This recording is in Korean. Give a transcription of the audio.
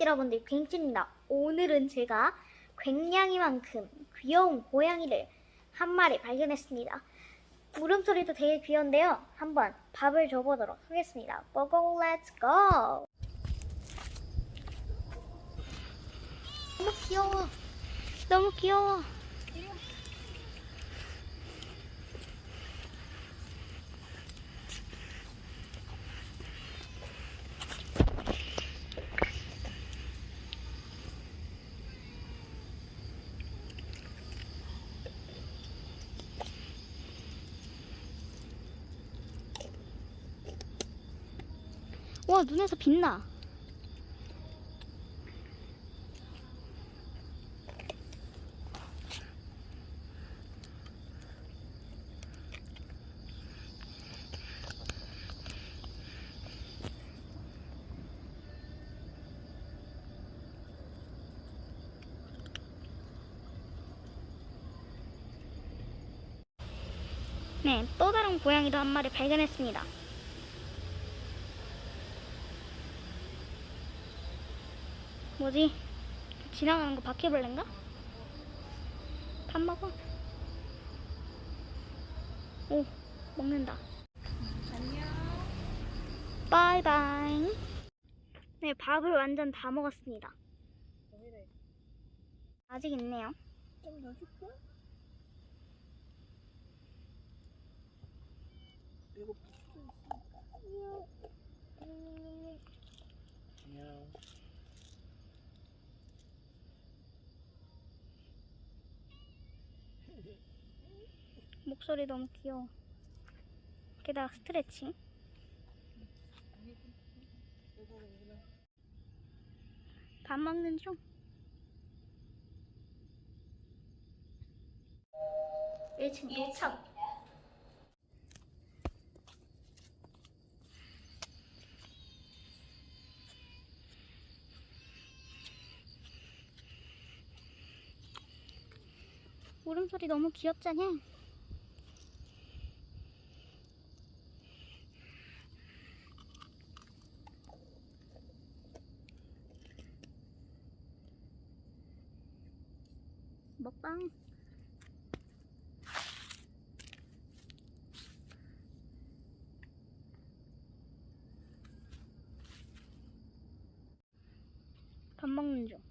여러분들 괭입니다 오늘은 제가 괭냥이만큼 귀여운 고양이를 한 마리 발견했습니다. 울음소리도 되게 귀여운데요. 한번 밥을 줘보도록 하겠습니다. 고고 렛츠 고! 너무 귀여워. 너무 귀여워. 와 눈에서 빛나. 네, 또 다른 고양이도 한 마리 발견했습니다. 뭐지? 지나가는 거 바퀴벌레인가? 밥 먹어. 오, 먹는다. 안녕. 바이바이. 네, 밥을 완전 다 먹었습니다. 아직 있네요. 좀 더 줄까? 이거 붙어 있으니까. 안녕. 목소리 너무 귀여워. 게다가 스트레칭. 밥 먹는 중. 일층 도착. 울음소리 너무 귀엽잖아. 먹방. 밥 먹는 중.